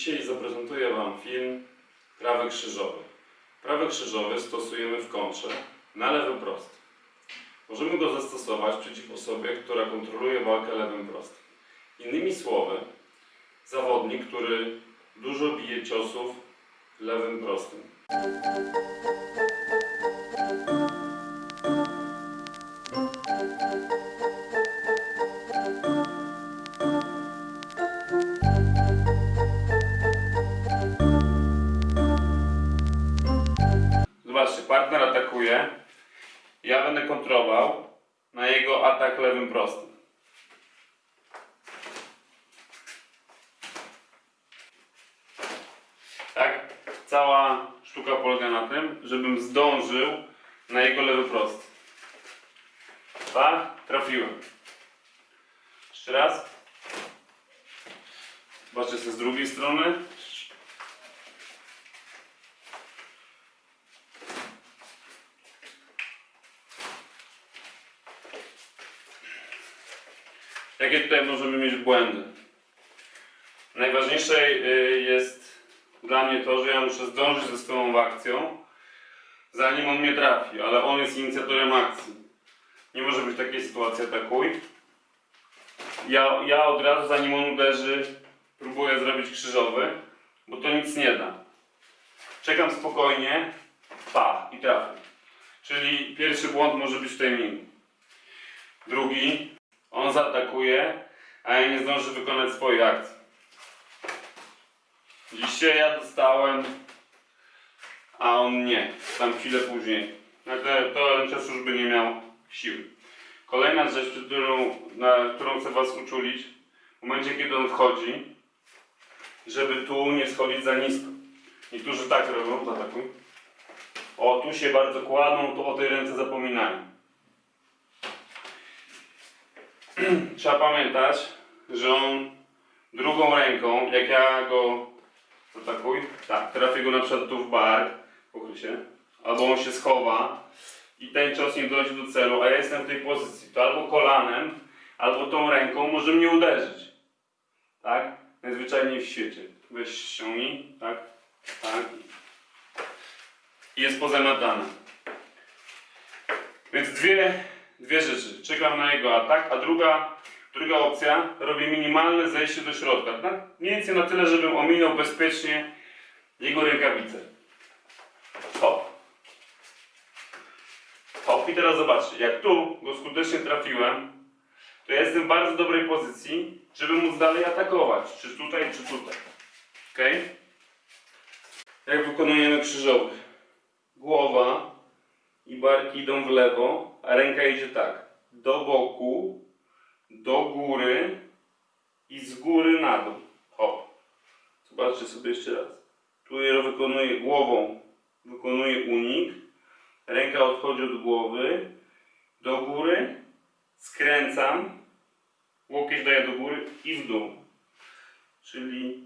Dzisiaj zaprezentuję Wam film Prawy krzyżowy. Prawy krzyżowy stosujemy w kontrze na lewy prosty. Możemy go zastosować przeciw osobie, która kontroluje walkę lewym prostym. Innymi słowy, zawodnik, który dużo bije ciosów lewym prostym. Atakuje. Ja będę kontrolował na jego atak lewym prostym. Tak? Cała sztuka polega na tym, żebym zdążył na jego lewy prosty. Tak? Trafiłem. Jeszcze raz. Zobaczcie sobie z drugiej strony. Jakie tutaj możemy mieć błędy? Najważniejsze y, jest dla mnie to, że ja muszę zdążyć ze swoją akcją, zanim on mnie trafi, ale on jest inicjatorem akcji. Nie może być takiej sytuacji atakuj. Ja, ja od razu, zanim on uderzy, próbuję zrobić krzyżowy, bo to nic nie da. Czekam spokojnie, pa i trafię. Czyli pierwszy błąd może być w timingu. Drugi, on zaatakuje, a ja nie zdążę wykonać swojej akcji. Dzisiaj ja dostałem, a on nie. Tam chwilę później. Nagle to czas już by nie miał siły. Kolejna rzecz, którą, na którą chcę Was uczulić, w momencie kiedy on wchodzi, żeby tu nie schodzić za nisko. Niektórzy tak robią, zaatakuj. O, tu się bardzo kładą, tu o tej ręce zapominają. Trzeba pamiętać, że on drugą ręką, jak ja go atakuj, tak, trafię go na przykład tu w bark, pokryj się, albo on się schowa i ten cios nie dojdzie do celu, a ja jestem w tej pozycji, to albo kolanem, albo tą ręką może mnie uderzyć. Tak? Najzwyczajniej w świecie. Weź ściągnij, tak, tak. I jest pozamiatane. Więc dwie, dwie rzeczy. Czekam na jego atak, a druga, druga opcja, robię minimalne zejście do środka. Tak? Mniej więcej na tyle, żebym ominął bezpiecznie jego rękawice. Hop. Hop. I teraz zobaczcie, jak tu go skutecznie trafiłem, to ja jestem w bardzo dobrej pozycji, żeby móc dalej atakować. Czy tutaj, czy tutaj. Ok? Jak wykonujemy krzyżowy? Głowa i barki idą w lewo, a ręka idzie tak. Do boku, do góry i z góry na dół. Hop. Zobaczcie sobie jeszcze raz. Tu wykonuję głową, wykonuję unik. Ręka odchodzi od głowy, do góry, skręcam, łokieć daję do góry i w dół. Czyli